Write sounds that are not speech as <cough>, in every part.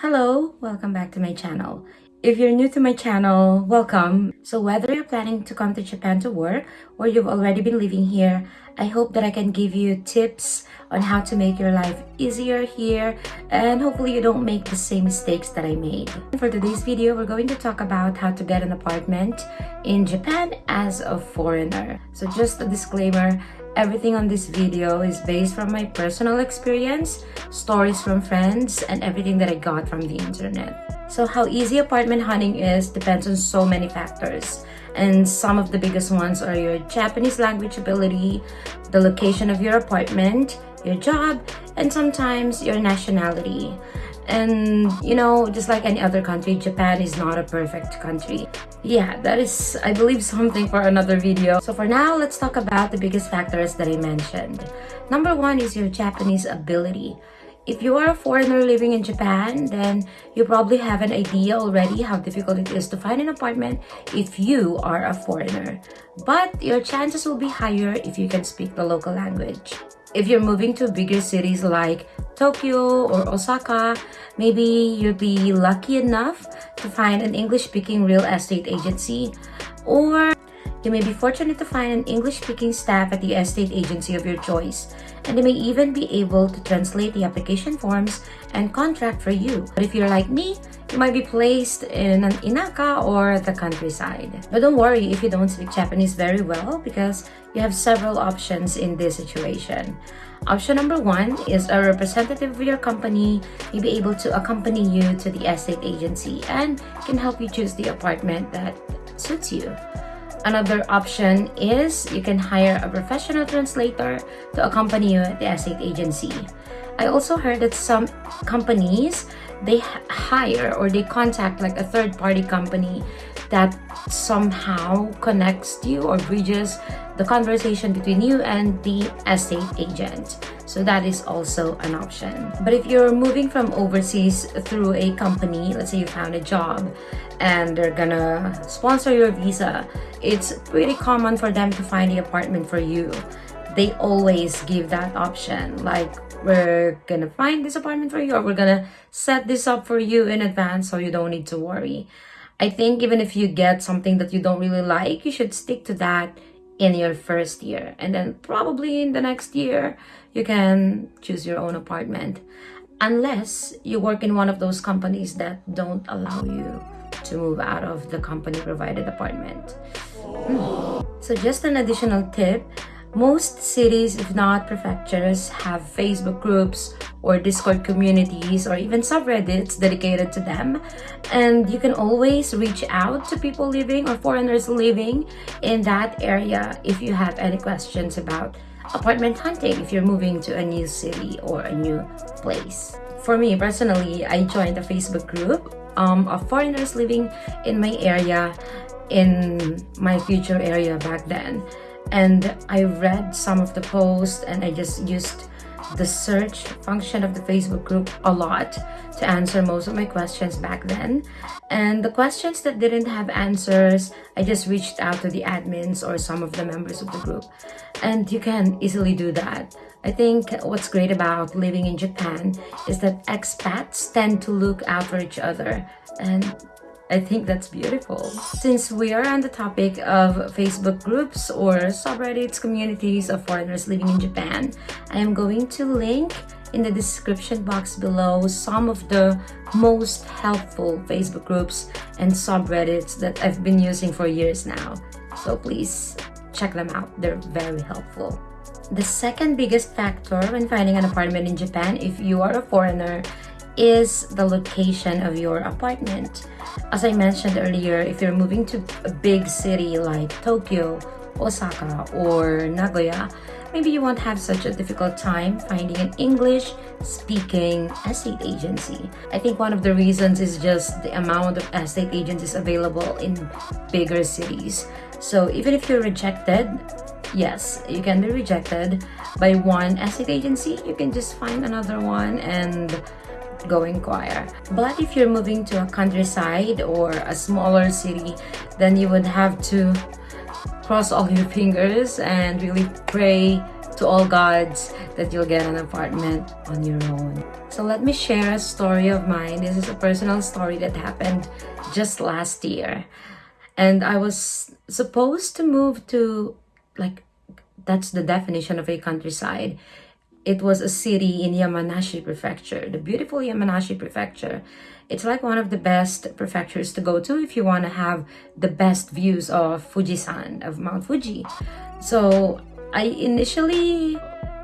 Hello, welcome back to my channel. If you're new to my channel, welcome. So whether you're planning to come to Japan to work or you've already been living here, I hope that I can give you tips on how to make your life easier here and hopefully you don't make the same mistakes that I made. For today's video, we're going to talk about how to get an apartment in Japan as a foreigner. So just a disclaimer, Everything on this video is based from my personal experience, stories from friends, and everything that I got from the internet. So how easy apartment hunting is depends on so many factors. And some of the biggest ones are your Japanese language ability, the location of your apartment, your job, and sometimes your nationality. And you know, just like any other country, Japan is not a perfect country. Yeah, that is, I believe, something for another video. So for now, let's talk about the biggest factors that I mentioned. Number one is your Japanese ability. If you are a foreigner living in Japan, then you probably have an idea already how difficult it is to find an apartment if you are a foreigner. But your chances will be higher if you can speak the local language. If you're moving to bigger cities like Tokyo or Osaka, maybe you'll be lucky enough to find an English-speaking real estate agency or you may be fortunate to find an English-speaking staff at the estate agency of your choice, and they may even be able to translate the application forms and contract for you. But if you're like me, you might be placed in an inaka or the countryside. But don't worry if you don't speak Japanese very well because you have several options in this situation. Option number one is a representative of your company may be able to accompany you to the estate agency and can help you choose the apartment that suits you. Another option is you can hire a professional translator to accompany you at the estate agency. I also heard that some companies, they hire or they contact like a third-party company that somehow connects you or bridges the conversation between you and the estate agent. So that is also an option. But if you're moving from overseas through a company, let's say you found a job and they're gonna sponsor your visa, it's pretty common for them to find the apartment for you. They always give that option like we're gonna find this apartment for you or we're gonna set this up for you in advance so you don't need to worry. I think even if you get something that you don't really like, you should stick to that in your first year. And then probably in the next year, you can choose your own apartment. Unless you work in one of those companies that don't allow you to move out of the company provided apartment. Hmm. So just an additional tip, most cities, if not prefectures, have Facebook groups or Discord communities or even subreddits dedicated to them. And you can always reach out to people living or foreigners living in that area if you have any questions about apartment hunting if you're moving to a new city or a new place. For me personally, I joined a Facebook group um, of foreigners living in my area in my future area back then and I read some of the posts and I just used the search function of the Facebook group a lot to answer most of my questions back then. And the questions that didn't have answers, I just reached out to the admins or some of the members of the group. And you can easily do that. I think what's great about living in Japan is that expats tend to look out for each other and I think that's beautiful. Since we are on the topic of Facebook groups or subreddits communities of foreigners living in Japan, I am going to link in the description box below some of the most helpful Facebook groups and subreddits that I've been using for years now. So please check them out. They're very helpful. The second biggest factor when finding an apartment in Japan if you are a foreigner is the location of your apartment. As I mentioned earlier, if you're moving to a big city like Tokyo, Osaka, or Nagoya, maybe you won't have such a difficult time finding an English-speaking estate agency. I think one of the reasons is just the amount of estate agencies available in bigger cities. So even if you're rejected, yes, you can be rejected by one estate agency, you can just find another one and go inquire. But if you're moving to a countryside or a smaller city, then you would have to cross all your fingers and really pray to all gods that you'll get an apartment on your own. So let me share a story of mine. This is a personal story that happened just last year. And I was supposed to move to, like, that's the definition of a countryside. It was a city in Yamanashi Prefecture, the beautiful Yamanashi Prefecture. It's like one of the best prefectures to go to if you want to have the best views of Fujisan, of Mount Fuji. So I initially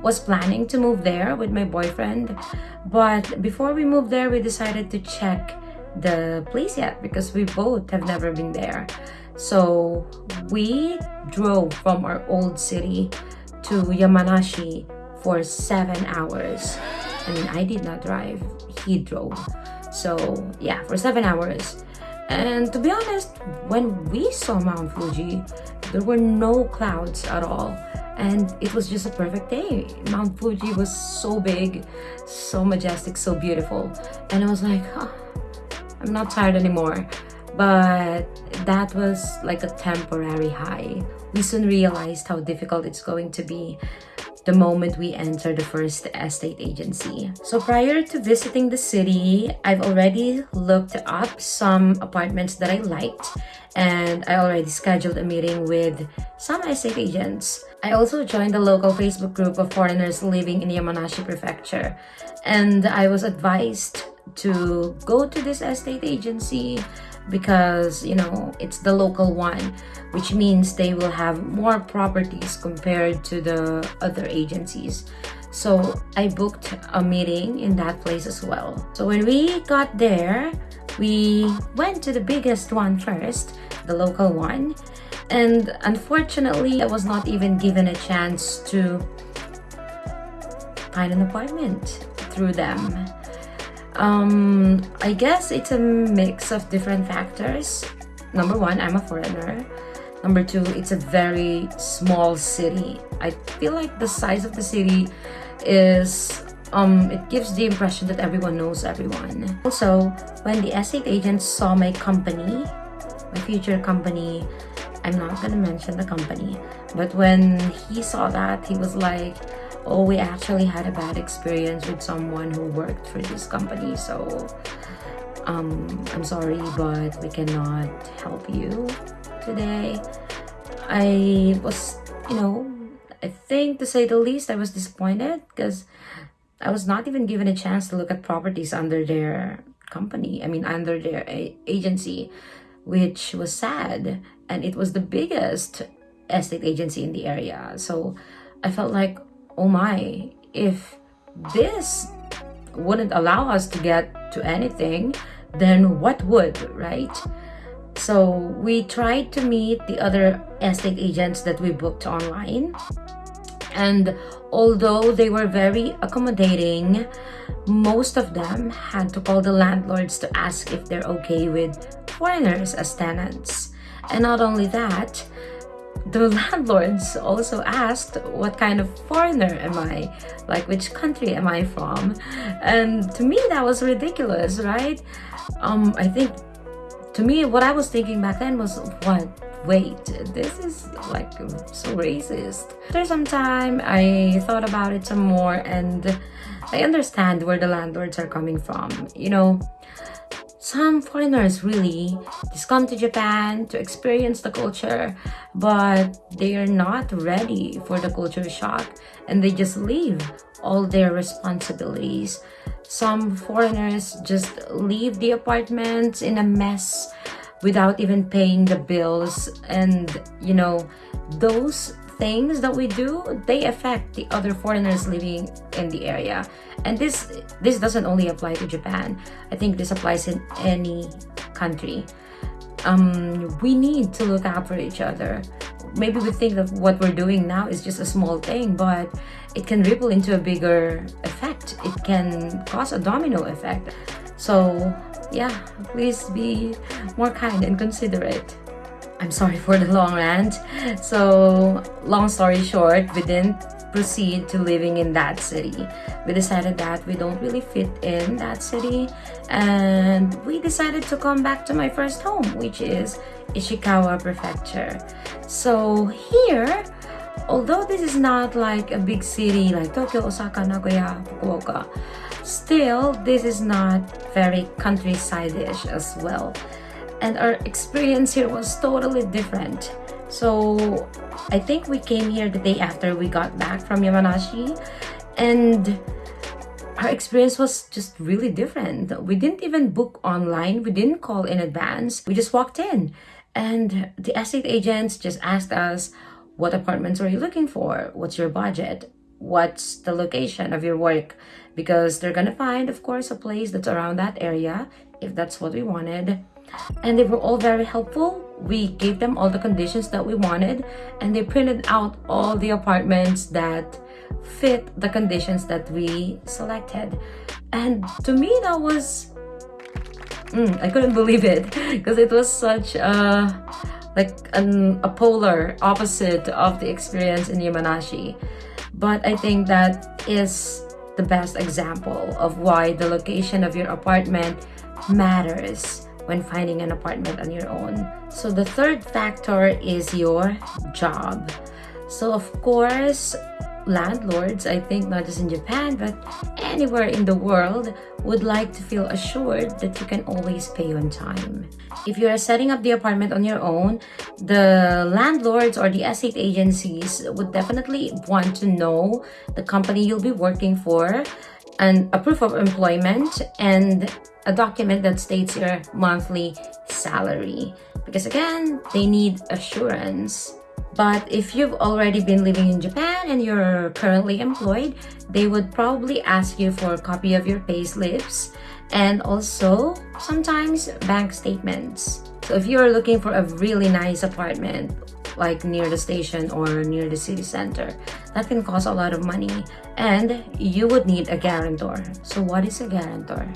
was planning to move there with my boyfriend, but before we moved there, we decided to check the place yet because we both have never been there. So we drove from our old city to Yamanashi for seven hours. I mean, I did not drive, he drove. So yeah, for seven hours. And to be honest, when we saw Mount Fuji, there were no clouds at all. And it was just a perfect day. Mount Fuji was so big, so majestic, so beautiful. And I was like, oh, I'm not tired anymore. But that was like a temporary high. We soon realized how difficult it's going to be the moment we enter the first estate agency. So prior to visiting the city, I've already looked up some apartments that I liked and I already scheduled a meeting with some estate agents. I also joined the local Facebook group of foreigners living in Yamanashi Prefecture and I was advised to go to this estate agency because you know it's the local one which means they will have more properties compared to the other agencies. So i booked a meeting in that place as well. So when we got there we went to the biggest one first the local one and unfortunately i was not even given a chance to find an appointment through them um, I guess it's a mix of different factors. Number one, I'm a foreigner. Number two, it's a very small city. I feel like the size of the city is um, it gives the impression that everyone knows everyone. Also, when the estate agent saw my company, my future company, I'm not gonna mention the company, but when he saw that, he was like, oh we actually had a bad experience with someone who worked for this company so um, I'm sorry but we cannot help you today. I was you know I think to say the least I was disappointed because I was not even given a chance to look at properties under their company I mean under their agency which was sad and it was the biggest estate agency in the area. So I felt like oh my, if this wouldn't allow us to get to anything, then what would, right? So we tried to meet the other estate agents that we booked online. And although they were very accommodating, most of them had to call the landlords to ask if they're okay with foreigners as tenants. And not only that, the landlords also asked what kind of foreigner am I, like which country am I from, and to me that was ridiculous, right? Um, I think to me what I was thinking back then was what? Wait this is like so racist. After some time i thought about it some more and i understand where the landlords are coming from you know some foreigners really just come to Japan to experience the culture, but they are not ready for the culture shock and they just leave all their responsibilities. Some foreigners just leave the apartments in a mess without even paying the bills and you know those things that we do they affect the other foreigners living in the area. And this this doesn't only apply to japan. I think this applies in any country. Um we need to look out for each other. Maybe we think that what we're doing now is just a small thing but it can ripple into a bigger effect. It can cause a domino effect. So yeah please be more kind and considerate I'm sorry for the long rant. So, long story short, we didn't proceed to living in that city. We decided that we don't really fit in that city and we decided to come back to my first home, which is Ishikawa Prefecture. So here, although this is not like a big city like Tokyo, Osaka, Nagoya, Fukuoka, still this is not very countryside-ish as well. And our experience here was totally different. So I think we came here the day after we got back from Yamanashi and our experience was just really different. We didn't even book online. We didn't call in advance. We just walked in and the estate agents just asked us, what apartments are you looking for? What's your budget? What's the location of your work? Because they're gonna find, of course, a place that's around that area if that's what we wanted. And they were all very helpful. We gave them all the conditions that we wanted and they printed out all the apartments that fit the conditions that we selected. And to me, that was, mm, I couldn't believe it <laughs> because it was such a, like an, a polar opposite of the experience in Yamanashi. But I think that is the best example of why the location of your apartment matters when finding an apartment on your own. So the third factor is your job. So of course, landlords, I think not just in Japan, but anywhere in the world, would like to feel assured that you can always pay on time. If you are setting up the apartment on your own, the landlords or the estate agencies would definitely want to know the company you'll be working for, and a proof of employment, and a document that states your monthly salary. Because again, they need assurance but if you've already been living in Japan and you're currently employed, they would probably ask you for a copy of your pay slips and also sometimes bank statements. So if you're looking for a really nice apartment, like near the station or near the city center, that can cost a lot of money and you would need a guarantor. So what is a guarantor?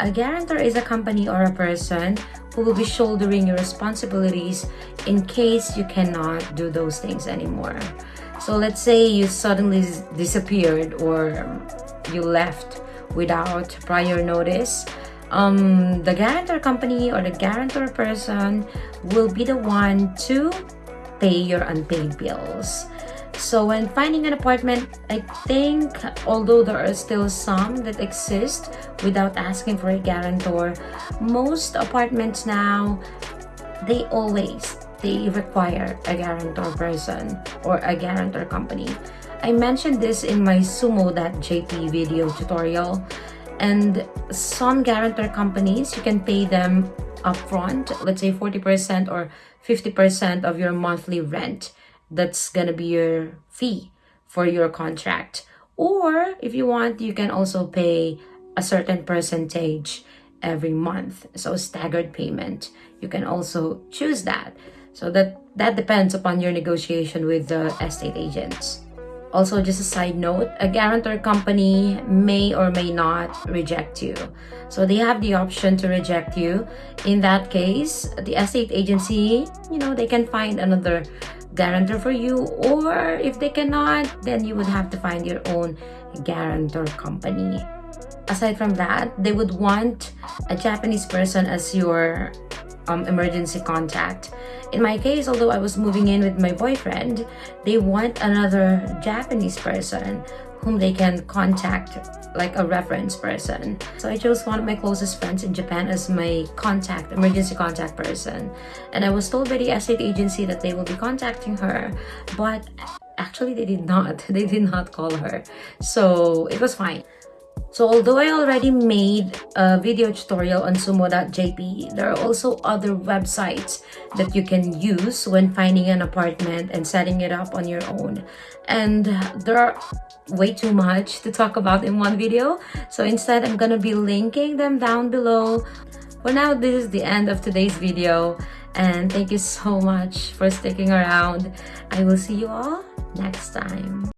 A guarantor is a company or a person who will be shouldering your responsibilities in case you cannot do those things anymore. So let's say you suddenly disappeared or you left without prior notice. Um, the guarantor company or the guarantor person will be the one to pay your unpaid bills. So when finding an apartment, I think although there are still some that exist without asking for a guarantor, most apartments now, they always, they require a guarantor person or a guarantor company. I mentioned this in my suumo.jp video tutorial and some guarantor companies, you can pay them upfront, let's say 40% or 50% of your monthly rent that's gonna be your fee for your contract. Or if you want you can also pay a certain percentage every month so staggered payment. You can also choose that. So that that depends upon your negotiation with the estate agents also just a side note a guarantor company may or may not reject you. So they have the option to reject you. In that case the estate agency you know they can find another guarantor for you or if they cannot then you would have to find your own guarantor company. Aside from that they would want a japanese person as your um, emergency contact in my case although i was moving in with my boyfriend they want another japanese person whom they can contact like a reference person. So I chose one of my closest friends in Japan as my contact, emergency contact person. And I was told by the estate agency that they will be contacting her, but actually they did not. <laughs> They did not call her. So it was fine. So although I already made a video tutorial on suumo.jp, there are also other websites that you can use when finding an apartment and setting it up on your own. And there are way too much to talk about in one video. So instead, I'm gonna be linking them down below. For now, this is the end of today's video. And thank you so much for sticking around. I will see you all next time.